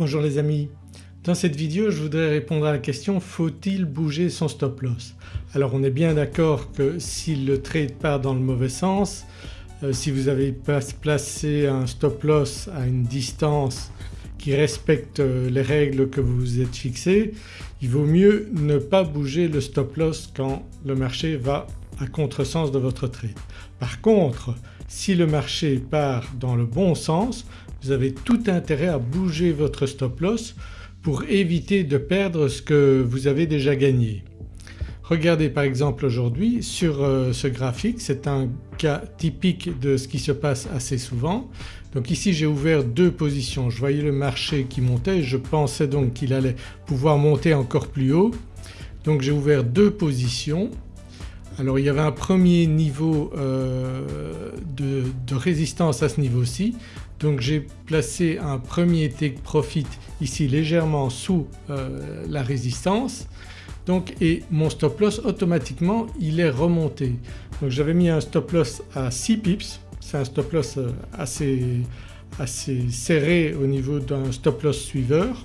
Bonjour les amis, dans cette vidéo je voudrais répondre à la question faut-il bouger son stop loss? Alors on est bien d'accord que si le trade part dans le mauvais sens, euh, si vous avez placé un stop loss à une distance qui respecte euh, les règles que vous vous êtes fixées, il vaut mieux ne pas bouger le stop loss quand le marché va à contresens de votre trade. Par contre si le marché part dans le bon sens vous avez tout intérêt à bouger votre stop loss pour éviter de perdre ce que vous avez déjà gagné. Regardez par exemple aujourd'hui sur euh, ce graphique, c'est un cas typique de ce qui se passe assez souvent. Donc ici j'ai ouvert deux positions, je voyais le marché qui montait, je pensais donc qu'il allait pouvoir monter encore plus haut. Donc j'ai ouvert deux positions alors il y avait un premier niveau euh, de, résistance à ce niveau-ci. Donc j'ai placé un premier take profit ici légèrement sous euh, la résistance. Donc et mon stop loss automatiquement il est remonté. Donc j'avais mis un stop loss à 6 pips, c'est un stop loss euh, assez, assez serré au niveau d'un stop loss suiveur.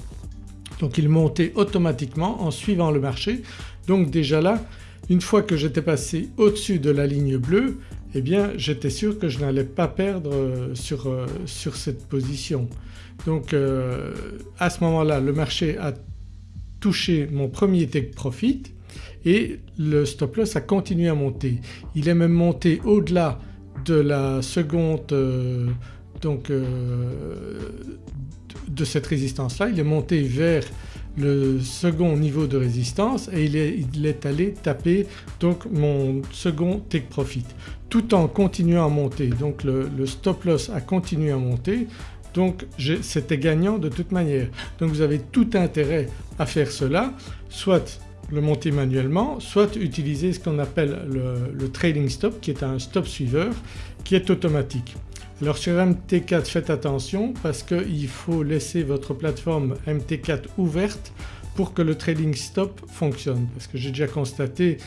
Donc il montait automatiquement en suivant le marché. Donc déjà là une fois que j'étais passé au-dessus de la ligne bleue eh bien j'étais sûr que je n'allais pas perdre euh, sur, euh, sur cette position. Donc euh, à ce moment-là le marché a touché mon premier take profit et le stop loss a continué à monter. Il est même monté au-delà de la seconde donc de cette résistance là, il est monté vers le second niveau de résistance et il est, allé taper donc mon second take profit tout en continuant à monter. Donc le, stop loss a continué à monter donc c'était gagnant de toute manière. Donc vous avez tout intérêt à faire cela soit le monter manuellement soit utiliser ce qu'on appelle le, le trading stop qui est un stop suiveur qui est automatique. Alors sur MT4 faites attention parce qu'il faut laisser votre plateforme MT4 ouverte pour que le trading stop fonctionne parce que j'ai déjà constaté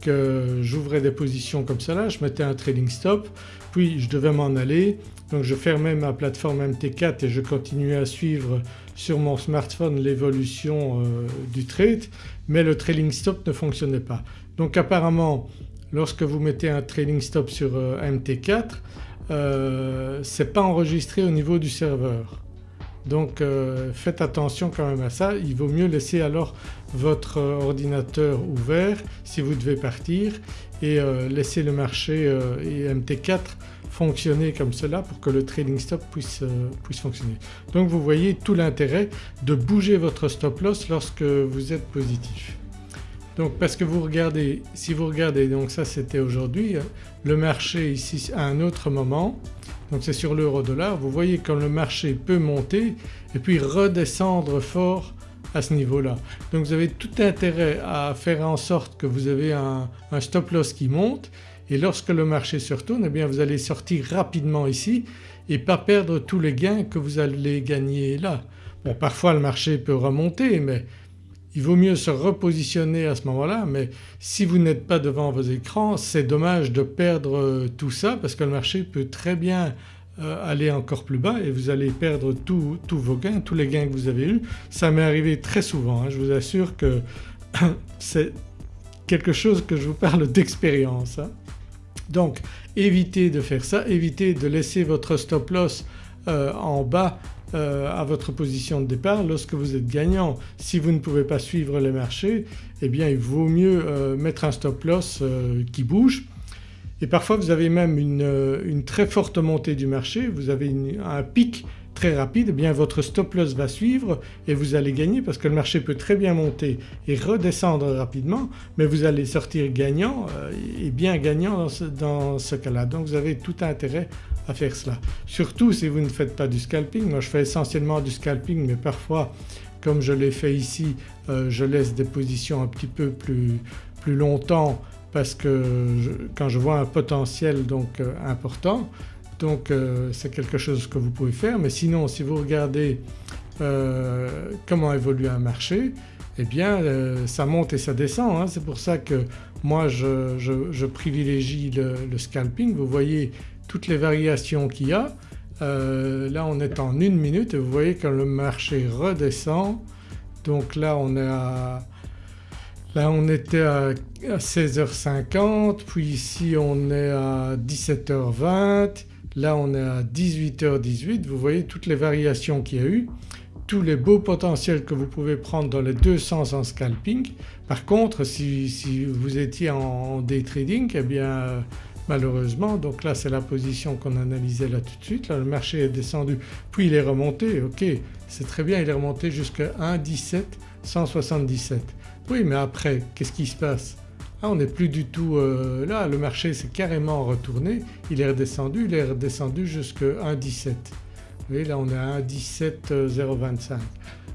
que j'ouvrais des positions comme cela, je mettais un trading stop puis je devais m'en aller donc je fermais ma plateforme MT4 et je continuais à suivre sur mon smartphone l'évolution euh, du trade mais le trading stop ne fonctionnait pas. Donc apparemment lorsque vous mettez un trading stop sur euh, MT4 euh, c'est pas enregistré au niveau du serveur. Donc euh, faites attention quand même à ça, il vaut mieux laisser alors votre ordinateur ouvert si vous devez partir et euh, laisser le marché et MT4 fonctionner comme cela pour que le trading stop puisse, puisse fonctionner. Donc vous voyez tout l'intérêt de bouger votre stop loss lorsque vous êtes positif. Donc parce que vous regardez, si vous regardez donc ça c'était aujourd'hui, le marché ici à un autre moment donc c'est sur l'euro dollar, vous voyez quand le marché peut monter et puis redescendre fort à ce niveau-là. Donc vous avez tout intérêt à faire en sorte que vous avez un, stop loss qui monte et lorsque le marché se retourne eh bien vous allez sortir rapidement ici et pas perdre tous les gains que vous allez gagner là. Bon parfois le marché peut remonter mais il vaut mieux se repositionner à ce moment-là mais si vous n'êtes pas devant vos écrans c'est dommage de perdre euh, tout ça parce que le marché peut très bien euh, aller encore plus bas et vous allez perdre tous vos gains, tous les gains que vous avez eus. Ça m'est arrivé très souvent, hein. je vous assure que c'est quelque chose que je vous parle d'expérience. Hein. Donc évitez de faire ça, évitez de laisser votre stop loss euh, en bas euh, à votre position de départ lorsque vous êtes gagnant. Si vous ne pouvez pas suivre les marchés eh bien il vaut mieux euh, mettre un stop loss euh, qui bouge et parfois vous avez même une, très forte montée du marché, vous avez un pic très rapide, eh bien votre stop loss va suivre et vous allez gagner parce que le marché peut très bien monter et redescendre rapidement mais vous allez sortir gagnant et bien gagnant dans ce, ce cas-là. Donc vous avez tout intérêt à faire cela. Surtout si vous ne faites pas du scalping, moi je fais essentiellement du scalping mais parfois comme je l'ai fait ici euh, je laisse des positions un petit peu plus, plus longtemps parce que quand je vois un potentiel donc euh, important donc euh, c'est quelque chose que vous pouvez faire mais sinon si vous regardez comment évolue un marché eh bien ça monte et ça descend. Hein. C'est pour ça que moi je, privilégie le, le, scalping. Vous voyez toutes les variations qu'il y a euh, là on est en une minute et vous voyez que le marché redescend donc là on est à Là on était à 16h50 puis ici on est à 17h20, là on est à 18h18 vous voyez toutes les variations qu'il y a eu, tous les beaux potentiels que vous pouvez prendre dans les deux sens en scalping. Par contre si, vous étiez en day trading eh bien malheureusement. Donc là c'est la position qu'on analysait là tout de suite, là le marché est descendu puis il est remonté. Ok c'est très bien il est remonté jusqu'à 1,17 177 oui mais après qu'est-ce qui se passe? Ah, on n'est plus du tout euh, là, le marché s'est carrément retourné, il est redescendu, il est redescendu jusqu'à 1,17. Voyez là on est à 1,17025.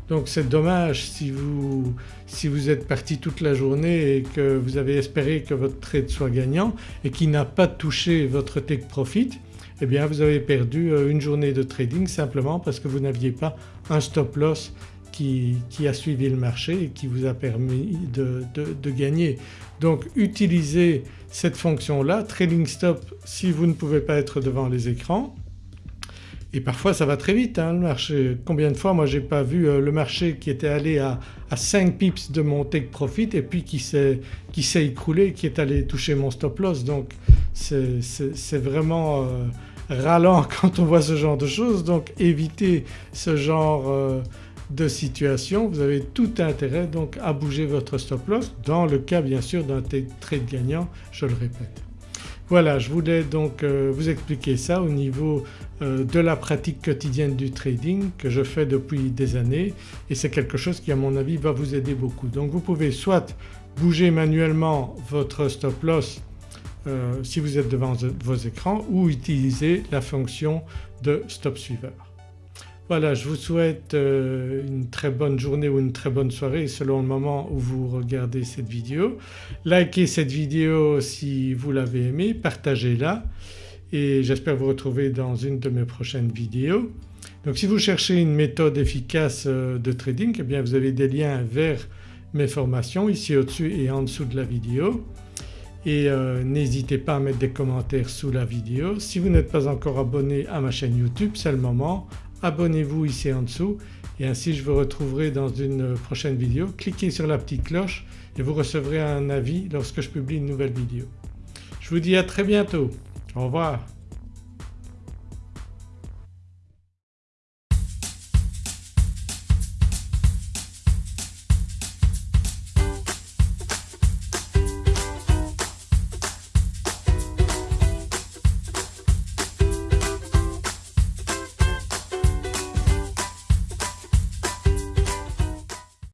Donc c'est dommage si vous, êtes parti toute la journée et que vous avez espéré que votre trade soit gagnant et qu'il n'a pas touché votre take profit eh bien vous avez perdu euh, une journée de trading simplement parce que vous n'aviez pas un stop loss qui, a suivi le marché et qui vous a permis de, gagner. Donc utilisez cette fonction-là, Trading Stop si vous ne pouvez pas être devant les écrans et parfois ça va très vite hein, le marché. Combien de fois moi j'ai pas vu euh, le marché qui était allé à, 5 pips de mon take profit et puis qui s'est écroulé, qui est allé toucher mon stop loss donc c'est vraiment euh, ralent quand on voit ce genre de choses donc évitez ce genre euh, de situation, vous avez tout intérêt donc à bouger votre stop loss dans le cas bien sûr d'un trade gagnant je le répète. Voilà je voulais donc euh, vous expliquer ça au niveau de la pratique quotidienne du trading que je fais depuis des années et c'est quelque chose qui à mon avis va vous aider beaucoup. Donc vous pouvez soit bouger manuellement votre stop loss euh, si vous êtes devant vos écrans ou utiliser la fonction de stop suiveur. Voilà je vous souhaite euh, une très bonne journée ou une très bonne soirée selon le moment où vous regardez cette vidéo. Likez cette vidéo si vous l'avez aimée, partagez-la et j'espère vous retrouver dans une de mes prochaines vidéos. Donc si vous cherchez une méthode efficace euh, de trading eh bien vous avez des liens vers mes formations ici au-dessus et en dessous de la vidéo et euh, n'hésitez pas à mettre des commentaires sous la vidéo. Si vous n'êtes pas encore abonné à ma chaîne YouTube c'est le moment, abonnez-vous ici en dessous et ainsi je vous retrouverai dans une prochaine vidéo. Cliquez sur la petite cloche et vous recevrez un avis lorsque je publie une nouvelle vidéo. Je vous dis à très bientôt. Au revoir.